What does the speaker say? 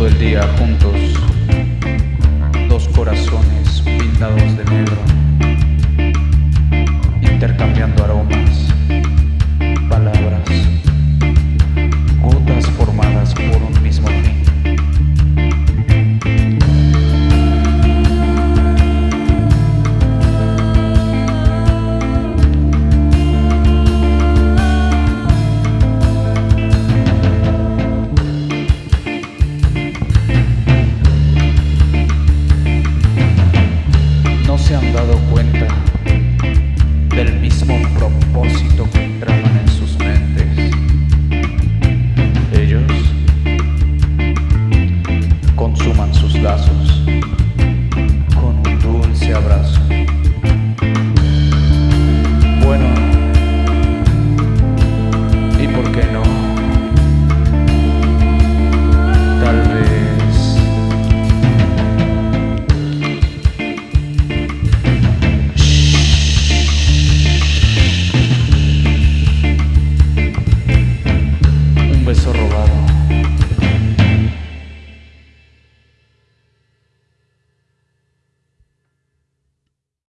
todo el día juntos, dos corazones pintados de negro, intercambiando aromas. cuenta del mismo propósito que